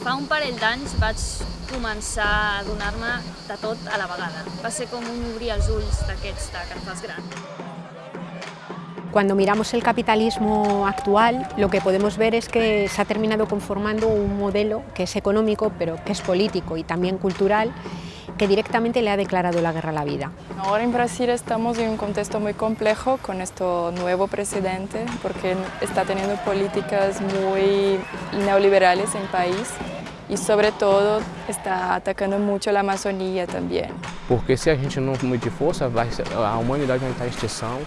Fa un parell d'anys vaig començar a adonar-me de tot a la vegada. Va ser com un obrir els ulls d'aquests de que et fas gran. Cuando miramos el capitalismo actual, lo que podemos ver es que se ha terminado conformando un modelo que es económico, pero que es político y también cultural, que directamente le ha declarado la guerra a la vida. Ahora en Brasil estamos en un contexto muy complejo con este nuevo presidente, porque está teniendo políticas muy neoliberales en el país e, sobre todo, está atacando muito a Amazônia também. Porque se a gente não medir força, vai, a humanidade vai entrar em extinção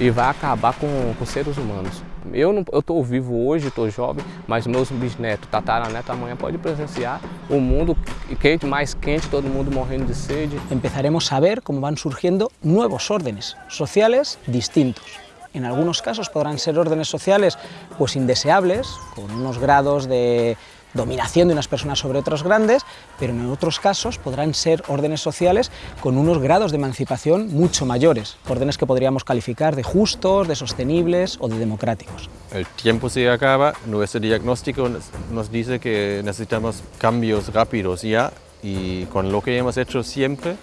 e vai acabar com, com seres humanos. Eu estou vivo hoje, estou jovem, mas meus bisnetos, tataranetos, amanhã pode presenciar o mundo quente, mais quente, todo mundo morrendo de sede. Empezaremos a ver como van surgiendo nuevos órdenes sociales distintos. En algunos casos podrán ser órdenes sociales pues indeseables, con unos grados de dominación de unas personas sobre otros grandes, pero en otros casos podrán ser órdenes sociales con unos grados de emancipación mucho mayores, órdenes que podríamos calificar de justos, de sostenibles o de democráticos. El tiempo se acaba, nuestro diagnóstico nos dice que necesitamos cambios rápidos ya y con lo que hemos hecho siempre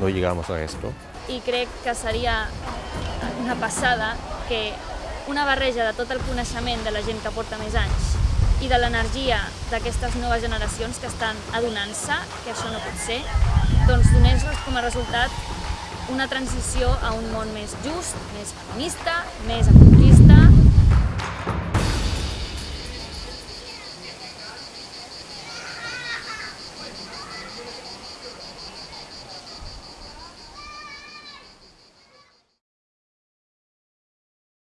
no llegamos a esto. I crec que seria una passada que una barreja de tot el coneixement de la gent que porta més anys i de l'energia d'aquestes noves generacions que estan adonant-se que això no pot ser, doncs donés com a resultat una transició a un món més just, més feminista, més ecologista